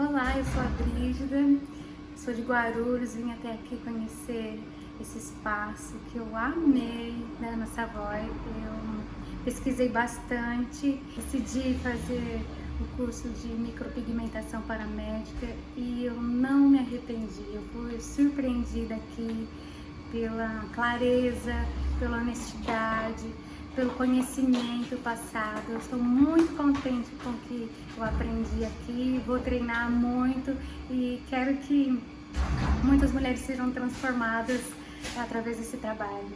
Olá, eu sou a Brígida, sou de Guarulhos, vim até aqui conhecer esse espaço que eu amei da Ana Savoy. Eu pesquisei bastante, decidi fazer o curso de micropigmentação para médica e eu não me arrependi. Eu fui surpreendida aqui pela clareza, pela honestidade, pelo conhecimento passado. Eu estou muito contente com o que eu aprendi aqui, vou treinar muito e quero que muitas mulheres sejam transformadas através desse trabalho.